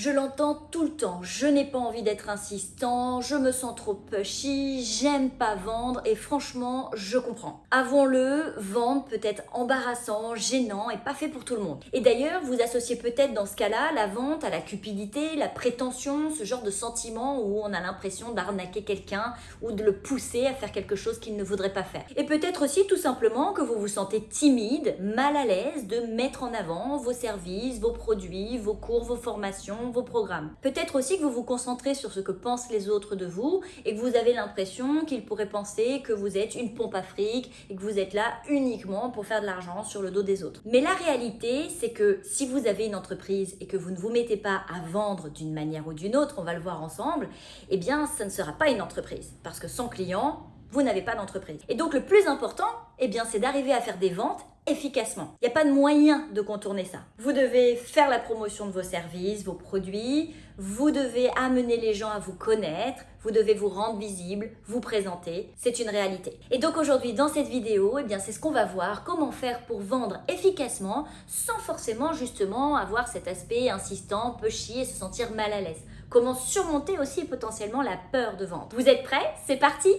Je l'entends tout le temps, je n'ai pas envie d'être insistant, je me sens trop pushy, j'aime pas vendre et franchement, je comprends. Avouons-le, vendre peut être embarrassant, gênant et pas fait pour tout le monde. Et d'ailleurs, vous associez peut-être dans ce cas-là la vente à la cupidité, la prétention, ce genre de sentiment où on a l'impression d'arnaquer quelqu'un ou de le pousser à faire quelque chose qu'il ne voudrait pas faire. Et peut-être aussi tout simplement que vous vous sentez timide, mal à l'aise de mettre en avant vos services, vos produits, vos cours, vos formations, vos programmes. Peut-être aussi que vous vous concentrez sur ce que pensent les autres de vous et que vous avez l'impression qu'ils pourraient penser que vous êtes une pompe à fric et que vous êtes là uniquement pour faire de l'argent sur le dos des autres. Mais la réalité, c'est que si vous avez une entreprise et que vous ne vous mettez pas à vendre d'une manière ou d'une autre, on va le voir ensemble, eh bien ça ne sera pas une entreprise. Parce que sans client, vous n'avez pas d'entreprise. Et donc le plus important, eh bien, c'est d'arriver à faire des ventes efficacement. Il n'y a pas de moyen de contourner ça. Vous devez faire la promotion de vos services, vos produits, vous devez amener les gens à vous connaître, vous devez vous rendre visible, vous présenter, c'est une réalité. Et donc aujourd'hui dans cette vidéo, eh bien c'est ce qu'on va voir, comment faire pour vendre efficacement sans forcément justement avoir cet aspect insistant, pushy et se sentir mal à l'aise. Comment surmonter aussi potentiellement la peur de vendre. Vous êtes prêts? C'est parti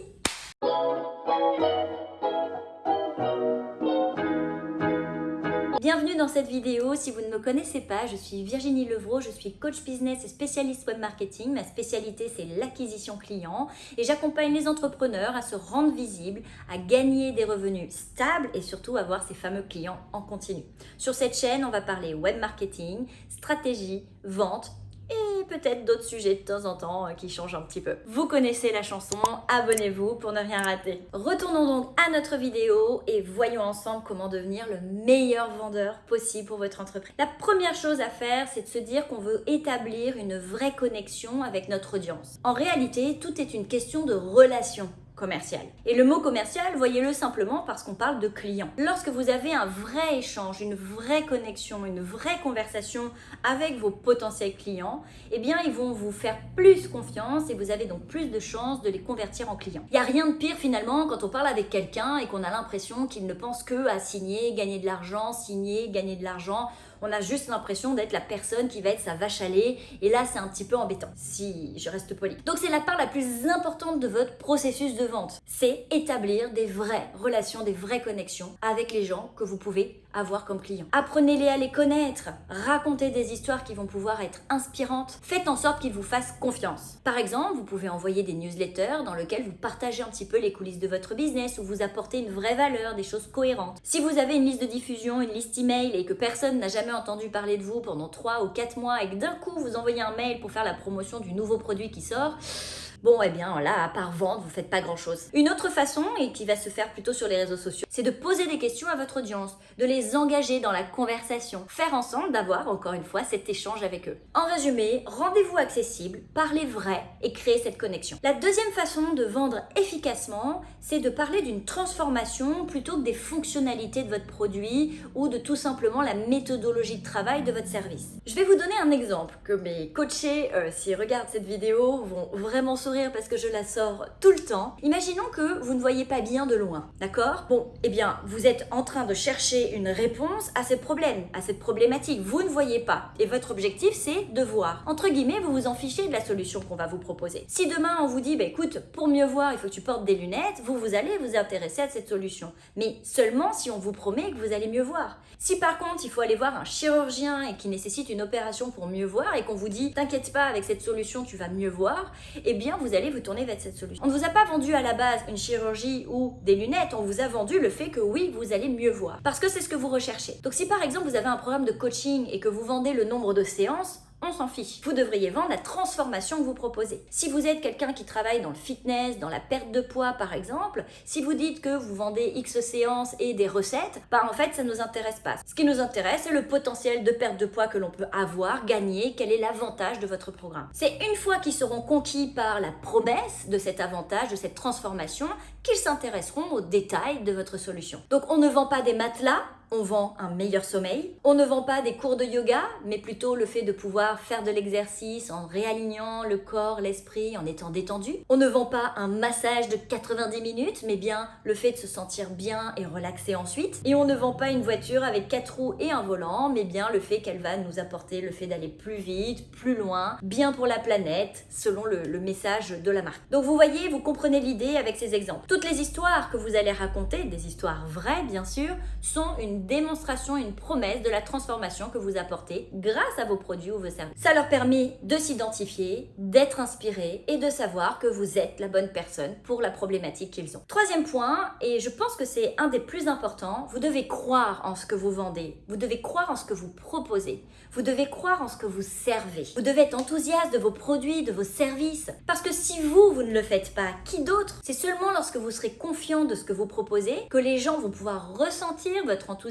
Bienvenue dans cette vidéo. Si vous ne me connaissez pas, je suis Virginie Levrault, je suis coach business et spécialiste web marketing. Ma spécialité, c'est l'acquisition client et j'accompagne les entrepreneurs à se rendre visibles, à gagner des revenus stables et surtout avoir ces fameux clients en continu. Sur cette chaîne, on va parler web marketing, stratégie, vente, peut-être d'autres sujets de temps en temps euh, qui changent un petit peu. Vous connaissez la chanson, abonnez-vous pour ne rien rater. Retournons donc à notre vidéo et voyons ensemble comment devenir le meilleur vendeur possible pour votre entreprise. La première chose à faire, c'est de se dire qu'on veut établir une vraie connexion avec notre audience. En réalité, tout est une question de relation commercial. Et le mot commercial, voyez-le simplement parce qu'on parle de client. Lorsque vous avez un vrai échange, une vraie connexion, une vraie conversation avec vos potentiels clients, eh bien ils vont vous faire plus confiance et vous avez donc plus de chances de les convertir en clients. Il n'y a rien de pire finalement quand on parle avec quelqu'un et qu'on a l'impression qu'il ne pense que à signer, gagner de l'argent, signer, gagner de l'argent on a juste l'impression d'être la personne qui va être sa vache à lait. Et là, c'est un petit peu embêtant, si je reste poli. Donc c'est la part la plus importante de votre processus de vente. C'est établir des vraies relations, des vraies connexions avec les gens que vous pouvez avoir comme clients. Apprenez-les à les connaître, racontez des histoires qui vont pouvoir être inspirantes, faites en sorte qu'ils vous fassent confiance. Par exemple, vous pouvez envoyer des newsletters dans lesquels vous partagez un petit peu les coulisses de votre business ou vous apportez une vraie valeur, des choses cohérentes. Si vous avez une liste de diffusion, une liste email et que personne n'a jamais entendu parler de vous pendant 3 ou 4 mois et que d'un coup vous envoyez un mail pour faire la promotion du nouveau produit qui sort, Bon, eh bien là, à part vendre, vous faites pas grand chose. Une autre façon, et qui va se faire plutôt sur les réseaux sociaux, c'est de poser des questions à votre audience, de les engager dans la conversation, faire ensemble d'avoir, encore une fois, cet échange avec eux. En résumé, rendez-vous accessible, parlez vrai et créez cette connexion. La deuxième façon de vendre efficacement, c'est de parler d'une transformation plutôt que des fonctionnalités de votre produit ou de tout simplement la méthodologie de travail de votre service. Je vais vous donner un exemple que mes coachés, euh, s'ils regardent cette vidéo, vont vraiment se parce que je la sors tout le temps. Imaginons que vous ne voyez pas bien de loin, d'accord? Bon, eh bien, vous êtes en train de chercher une réponse à ce problème, à cette problématique. Vous ne voyez pas. Et votre objectif, c'est de voir. Entre guillemets, vous vous en fichez de la solution qu'on va vous proposer. Si demain, on vous dit, bah, écoute, pour mieux voir, il faut que tu portes des lunettes, vous, vous allez vous intéresser à cette solution. Mais seulement si on vous promet que vous allez mieux voir. Si par contre, il faut aller voir un chirurgien et qui nécessite une opération pour mieux voir et qu'on vous dit, t'inquiète pas, avec cette solution, tu vas mieux voir, eh bien, vous allez vous tourner vers cette solution. On ne vous a pas vendu à la base une chirurgie ou des lunettes, on vous a vendu le fait que oui, vous allez mieux voir. Parce que c'est ce que vous recherchez. Donc si par exemple vous avez un programme de coaching et que vous vendez le nombre de séances, on s'en fiche. Vous devriez vendre la transformation que vous proposez. Si vous êtes quelqu'un qui travaille dans le fitness, dans la perte de poids par exemple, si vous dites que vous vendez X séances et des recettes, bah en fait ça ne nous intéresse pas. Ce qui nous intéresse, c'est le potentiel de perte de poids que l'on peut avoir, gagner, quel est l'avantage de votre programme. C'est une fois qu'ils seront conquis par la promesse de cet avantage, de cette transformation, qu'ils s'intéresseront aux détails de votre solution. Donc on ne vend pas des matelas, on vend un meilleur sommeil. On ne vend pas des cours de yoga, mais plutôt le fait de pouvoir faire de l'exercice en réalignant le corps, l'esprit, en étant détendu. On ne vend pas un massage de 90 minutes, mais bien le fait de se sentir bien et relaxé ensuite. Et on ne vend pas une voiture avec quatre roues et un volant, mais bien le fait qu'elle va nous apporter le fait d'aller plus vite, plus loin, bien pour la planète, selon le, le message de la marque. Donc vous voyez, vous comprenez l'idée avec ces exemples. Toutes les histoires que vous allez raconter, des histoires vraies bien sûr, sont une démonstration, une promesse de la transformation que vous apportez grâce à vos produits ou vos services. Ça leur permet de s'identifier, d'être inspirés et de savoir que vous êtes la bonne personne pour la problématique qu'ils ont. Troisième point, et je pense que c'est un des plus importants, vous devez croire en ce que vous vendez. Vous devez croire en ce que vous proposez. Vous devez croire en ce que vous servez. Vous devez être enthousiaste de vos produits, de vos services. Parce que si vous, vous ne le faites pas, qui d'autre? C'est seulement lorsque vous serez confiant de ce que vous proposez que les gens vont pouvoir ressentir votre enthousiasme,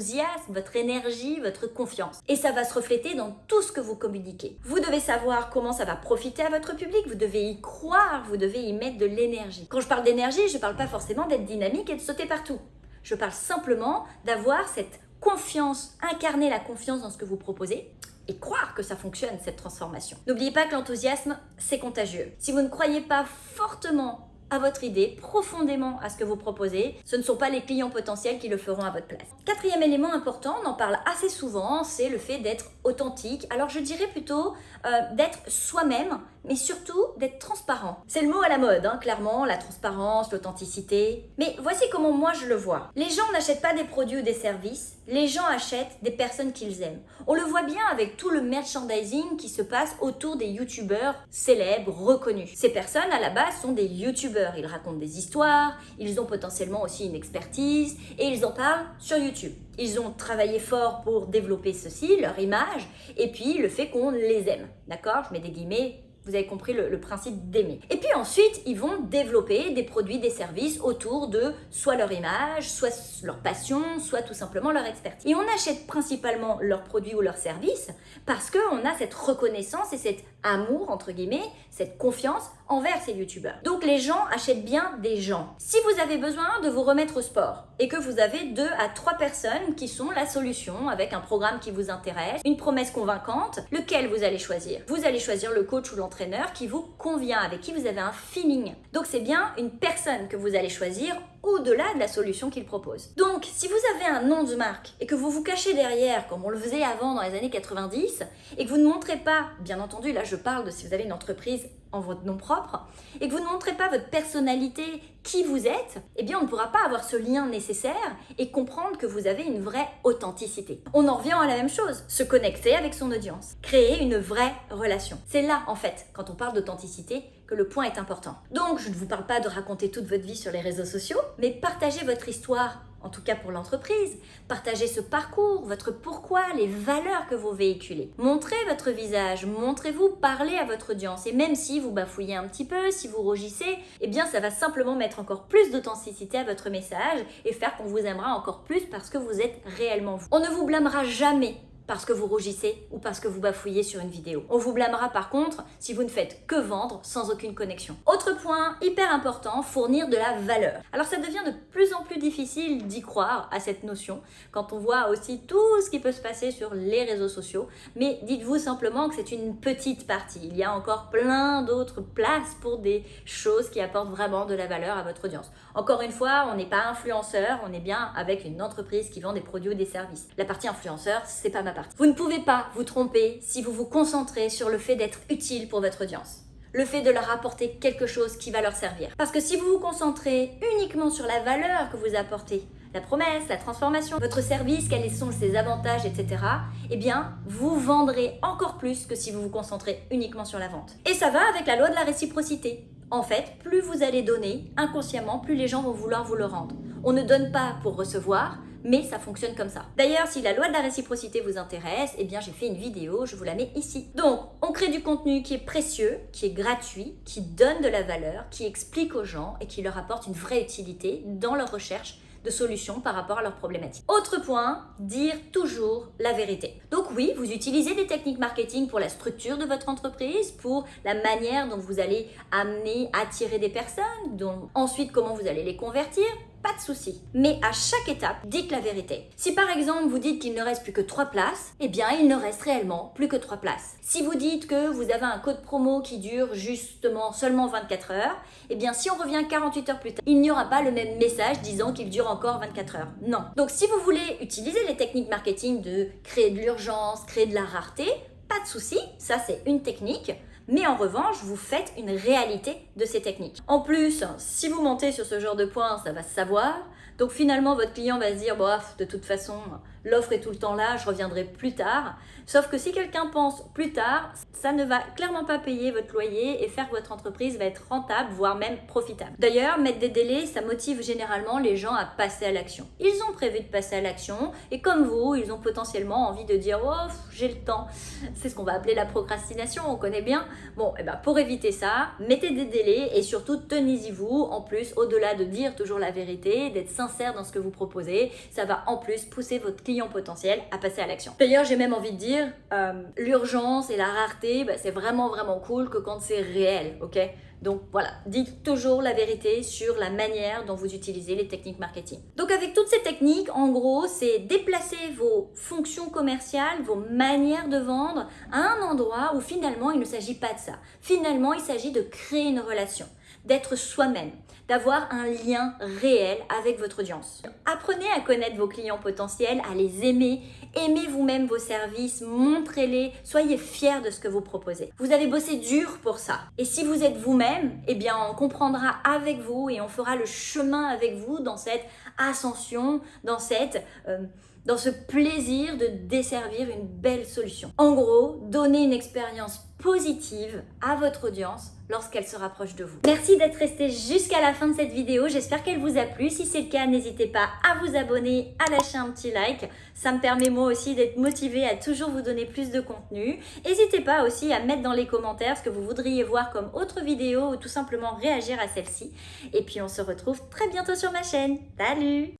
votre énergie, votre confiance. Et ça va se refléter dans tout ce que vous communiquez. Vous devez savoir comment ça va profiter à votre public, vous devez y croire, vous devez y mettre de l'énergie. Quand je parle d'énergie, je ne parle pas forcément d'être dynamique et de sauter partout. Je parle simplement d'avoir cette confiance, incarner la confiance dans ce que vous proposez et croire que ça fonctionne, cette transformation. N'oubliez pas que l'enthousiasme, c'est contagieux. Si vous ne croyez pas fortement à votre idée, profondément à ce que vous proposez, ce ne sont pas les clients potentiels qui le feront à votre place. Quatrième élément important, on en parle assez souvent, c'est le fait d'être authentique. Alors je dirais plutôt euh, d'être soi-même, mais surtout d'être transparent. C'est le mot à la mode, hein, clairement, la transparence, l'authenticité. Mais voici comment moi je le vois. Les gens n'achètent pas des produits ou des services, les gens achètent des personnes qu'ils aiment. On le voit bien avec tout le merchandising qui se passe autour des youtubeurs célèbres, reconnus. Ces personnes, à la base, sont des youtubeurs. Ils racontent des histoires, ils ont potentiellement aussi une expertise et ils en parlent sur YouTube. Ils ont travaillé fort pour développer ceci, leur image, et puis le fait qu'on les aime. D'accord? Je mets des guillemets vous avez compris le, principe d'aimer. Et puis ensuite, ils vont développer des produits, des services autour de soit leur image, soit leur passion, soit tout simplement leur expertise. Et on achète principalement leurs produits ou leurs services parce qu'on a cette reconnaissance et cet amour, entre guillemets, cette confiance envers ces youtubeurs. Donc les gens achètent bien des gens. Si vous avez besoin de vous remettre au sport et que vous avez deux à trois personnes qui sont la solution avec un programme qui vous intéresse, une promesse convaincante, lequel vous allez choisir? Vous allez choisir le coach ou l'entraîneur qui vous convient, avec qui vous avez un feeling. Donc c'est bien une personne que vous allez choisir au-delà de la solution qu'il propose. Donc, si vous avez un nom de marque et que vous vous cachez derrière, comme on le faisait avant dans les années 90, et que vous ne montrez pas, bien entendu, là je parle de si vous avez une entreprise en votre nom propre, et que vous ne montrez pas votre personnalité, qui vous êtes, eh bien on ne pourra pas avoir ce lien nécessaire et comprendre que vous avez une vraie authenticité. On en revient à la même chose, se connecter avec son audience, créer une vraie relation. C'est là, en fait, quand on parle d'authenticité, que le point est important. Donc, je ne vous parle pas de raconter toute votre vie sur les réseaux sociaux, mais partagez votre histoire en tout cas pour l'entreprise. Partagez ce parcours, votre pourquoi, les valeurs que vous véhiculez. Montrez votre visage, montrez-vous, parlez à votre audience. Et même si vous bafouillez un petit peu, si vous rougissez, eh bien ça va simplement mettre encore plus d'authenticité à votre message et faire qu'on vous aimera encore plus parce que vous êtes réellement vous. On ne vous blâmera jamais parce que vous rougissez ou parce que vous bafouillez sur une vidéo. On vous blâmera par contre si vous ne faites que vendre sans aucune connexion. Autre point hyper important, fournir de la valeur. Alors ça devient de plus en plus difficile d'y croire à cette notion quand on voit aussi tout ce qui peut se passer sur les réseaux sociaux, mais dites-vous simplement que c'est une petite partie. Il y a encore plein d'autres places pour des choses qui apportent vraiment de la valeur à votre audience. Encore une fois, on n'est pas influenceur, on est bien avec une entreprise qui vend des produits ou des services. La partie influenceur, c'est pas ma vous ne pouvez pas vous tromper si vous vous concentrez sur le fait d'être utile pour votre audience. Le fait de leur apporter quelque chose qui va leur servir. Parce que si vous vous concentrez uniquement sur la valeur que vous apportez, la promesse, la transformation, votre service, quels sont ses avantages, etc., eh bien, vous vendrez encore plus que si vous vous concentrez uniquement sur la vente. Et ça va avec la loi de la réciprocité. En fait, plus vous allez donner, inconsciemment, plus les gens vont vouloir vous le rendre. On ne donne pas pour recevoir, mais ça fonctionne comme ça. D'ailleurs, si la loi de la réciprocité vous intéresse, eh bien j'ai fait une vidéo, je vous la mets ici. Donc, on crée du contenu qui est précieux, qui est gratuit, qui donne de la valeur, qui explique aux gens et qui leur apporte une vraie utilité dans leur recherche de solutions par rapport à leurs problématiques. Autre point, dire toujours la vérité. Donc oui, vous utilisez des techniques marketing pour la structure de votre entreprise, pour la manière dont vous allez amener, attirer des personnes, dont ensuite comment vous allez les convertir, pas de souci. Mais à chaque étape, dites la vérité. Si par exemple vous dites qu'il ne reste plus que 3 places, eh bien il ne reste réellement plus que 3 places. Si vous dites que vous avez un code promo qui dure justement seulement 24 heures, eh bien si on revient 48 heures plus tard, il n'y aura pas le même message disant qu'il dure encore 24 heures. Non. Donc si vous voulez utiliser les techniques marketing de créer de l'urgence, créer de la rareté, pas de souci, ça c'est une technique. Mais en revanche, vous faites une réalité de ces techniques. En plus, si vous montez sur ce genre de points, ça va se savoir. Donc finalement, votre client va se dire, bof, de toute façon, l'offre est tout le temps là, je reviendrai plus tard. Sauf que si quelqu'un pense plus tard, ça ne va clairement pas payer votre loyer et faire que votre entreprise va être rentable, voire même profitable. D'ailleurs, mettre des délais, ça motive généralement les gens à passer à l'action. Ils ont prévu de passer à l'action et comme vous, ils ont potentiellement envie de dire oh, j'ai le temps. C'est ce qu'on va appeler la procrastination, on connaît bien. Bon, et eh ben pour éviter ça, mettez des délais et surtout tenez-y-vous. En plus, au-delà de dire toujours la vérité, d'être sincère dans ce que vous proposez, ça va en plus pousser votre client potentiel à passer à l'action. D'ailleurs, j'ai même envie de dire euh, l'urgence et la rareté, bah, c'est vraiment vraiment cool que quand c'est réel, ok? Donc voilà, dites toujours la vérité sur la manière dont vous utilisez les techniques marketing. Donc avec toutes ces techniques, en gros, c'est déplacer vos fonctions commerciales, vos manières de vendre à un endroit où finalement il ne s'agit pas de ça. Finalement, il s'agit de créer une relation d'être soi-même, d'avoir un lien réel avec votre audience. Apprenez à connaître vos clients potentiels, à les aimer, aimez vous-même vos services, montrez-les, soyez fiers de ce que vous proposez. Vous avez bossé dur pour ça. Et si vous êtes vous-même, eh bien on comprendra avec vous et on fera le chemin avec vous dans cette ascension, dans cette... Euh, dans ce plaisir de desservir une belle solution. En gros, donnez une expérience positive à votre audience lorsqu'elle se rapproche de vous. Merci d'être resté jusqu'à la fin de cette vidéo. J'espère qu'elle vous a plu. Si c'est le cas, n'hésitez pas à vous abonner, à lâcher un petit like. Ça me permet moi aussi d'être motivée à toujours vous donner plus de contenu. N'hésitez pas aussi à mettre dans les commentaires ce que vous voudriez voir comme autre vidéo ou tout simplement réagir à celle-ci. Et puis on se retrouve très bientôt sur ma chaîne. Salut